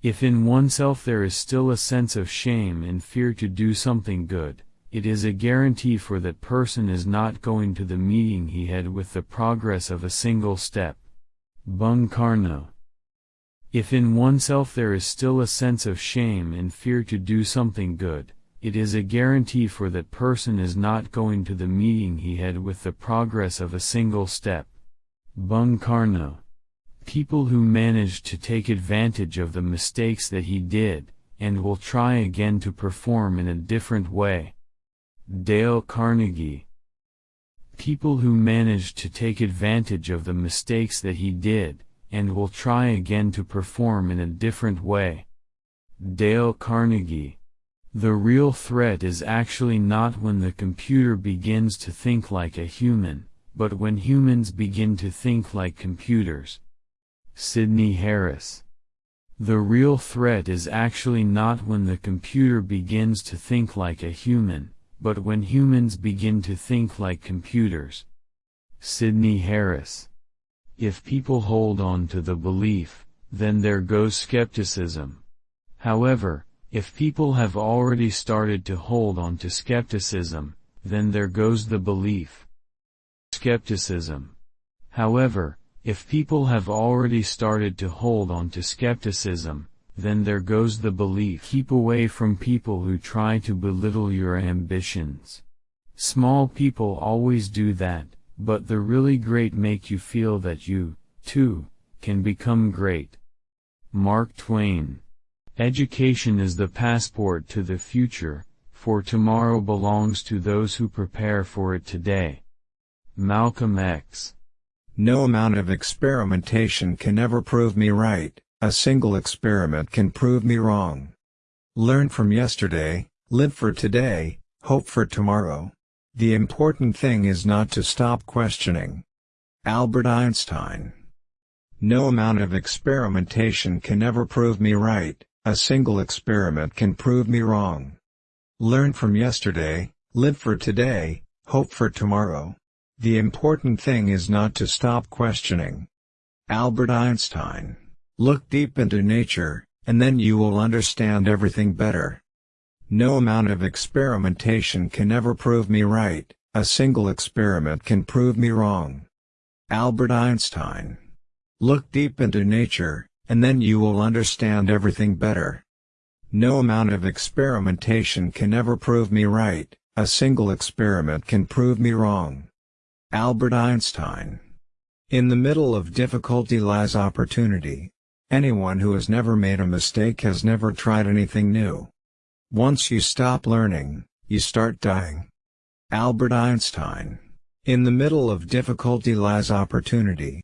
If in oneself there is still a sense of shame and fear to do something good, it is a guarantee for that person is not going to the meeting he had with the progress of a single step. Bung Karno. If in oneself there is still a sense of shame and fear to do something good, it is a guarantee for that person is not going to the meeting he had with the progress of a single step. Bung Karno. People who manage to take advantage of the mistakes that he did, and will try again to perform in a different way. Dale Carnegie People who manage to take advantage of the mistakes that he did, and will try again to perform in a different way. Dale Carnegie The real threat is actually not when the computer begins to think like a human, but when humans begin to think like computers. Sydney Harris. The real threat is actually not when the computer begins to think like a human, but when humans begin to think like computers. Sydney Harris. If people hold on to the belief, then there goes skepticism. However, if people have already started to hold on to skepticism, then there goes the belief. Skepticism. However, if people have already started to hold on to skepticism, then there goes the belief. Keep away from people who try to belittle your ambitions. Small people always do that, but the really great make you feel that you, too, can become great. Mark Twain. Education is the passport to the future, for tomorrow belongs to those who prepare for it today. Malcolm X. No amount of experimentation can ever prove me right, a single experiment can prove me wrong. Learn from yesterday, live for today, hope for tomorrow. The important thing is not to stop questioning. Albert Einstein No amount of experimentation can ever prove me right, a single experiment can prove me wrong. Learn from yesterday, live for today, hope for tomorrow. The important thing is not to stop questioning. Albert Einstein. Look deep into nature, and then you will understand everything better. No amount of experimentation can ever prove me right, a single experiment can prove me wrong. Albert Einstein. Look deep into nature, and then you will understand everything better. No amount of experimentation can ever prove me right, a single experiment can prove me wrong. Albert Einstein. In the middle of difficulty lies opportunity. Anyone who has never made a mistake has never tried anything new. Once you stop learning, you start dying. Albert Einstein. In the middle of difficulty lies opportunity.